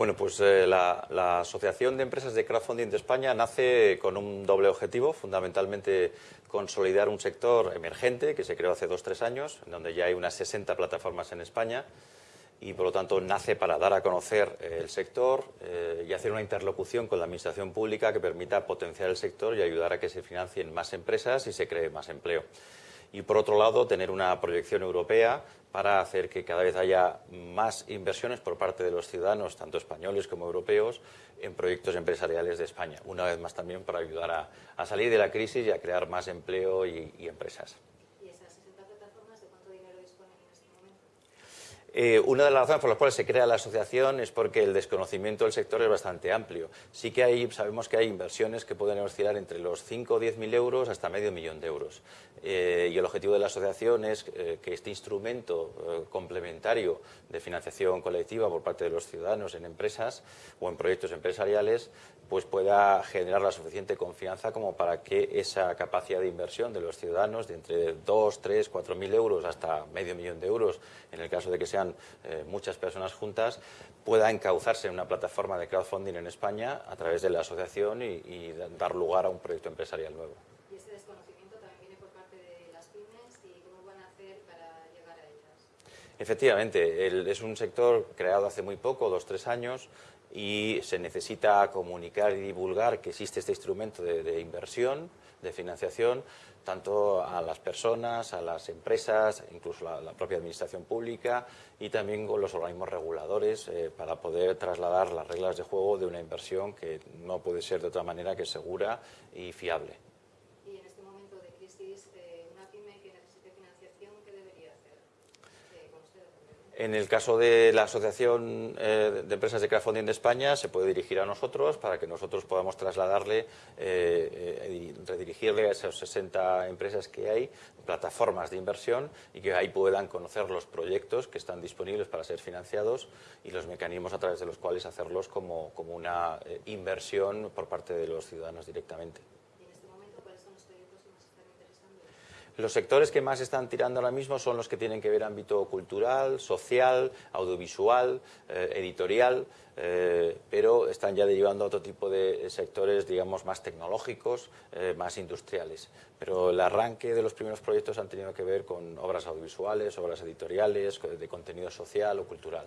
Bueno, pues eh, la, Asociación de Empresas de Crowdfunding de España nace con un doble objetivo, fundamentalmente consolidar un sector emergente que se creó hace dos o tres años, en donde ya hay unas 60 plataformas en España y por lo tanto nace para dar a conocer eh, el sector eh, y hacer una interlocución con la administración pública que permita potenciar el sector y ayudar a que se financien más empresas y se cree más empleo y por otro lado tener una proyección europea para hacer que cada vez haya más inversiones por parte de los ciudadanos, tanto españoles como europeos, en proyectos empresariales de España. Una vez más también para ayudar a, salir de la crisis y a crear más empleo y empresas. Eh, una de las razones por las cuales se crea la asociación es porque el desconocimiento del sector es bastante amplio. Sí que hay, sabemos que hay inversiones que pueden oscilar entre los 5 o 10 mil euros hasta medio millón de euros. Eh, y el objetivo de la asociación es eh, que este instrumento complementario de financiación colectiva por parte de los ciudadanos en empresas o en proyectos empresariales pues pueda generar la suficiente confianza como para que esa capacidad de inversión de los ciudadanos de entre 2, 3, 4 mil euros hasta medio millón de euros, en el caso de que eh, muchas personas juntas, pueda encauzarse en una plataforma de crowdfunding en España a través de la asociación y, dar lugar a un proyecto empresarial nuevo. ¿Y ese desconocimiento también viene por parte de las pymes y cómo van a hacer para llegar a ellas? Efectivamente, es un sector creado hace muy poco, dos, tres años, y se necesita comunicar y divulgar que existe este instrumento de, inversión, de financiación, tanto a las personas, a las empresas, incluso a la propia administración pública y también con los organismos reguladores eh, para poder trasladar las reglas de juego de una inversión que no puede ser de otra manera que segura y fiable. En el caso de la Asociación eh, de Empresas de Crowdfunding de España, se puede dirigir a nosotros para que nosotros podamos trasladarle eh, eh, y redirigirle a esas 60 empresas que hay, plataformas de inversión, y que ahí puedan conocer los proyectos que están disponibles para ser financiados y los mecanismos a través de los cuales hacerlos como una inversión por parte de los ciudadanos directamente. Los sectores que más están tirando ahora mismo son los que tienen que ver ámbito cultural, social, audiovisual, eh, editorial, eh, pero están ya derivando a otro tipo de sectores, digamos, más tecnológicos, eh, más industriales. Pero el arranque de los primeros proyectos han tenido que ver con obras audiovisuales, obras editoriales, de contenido social o cultural.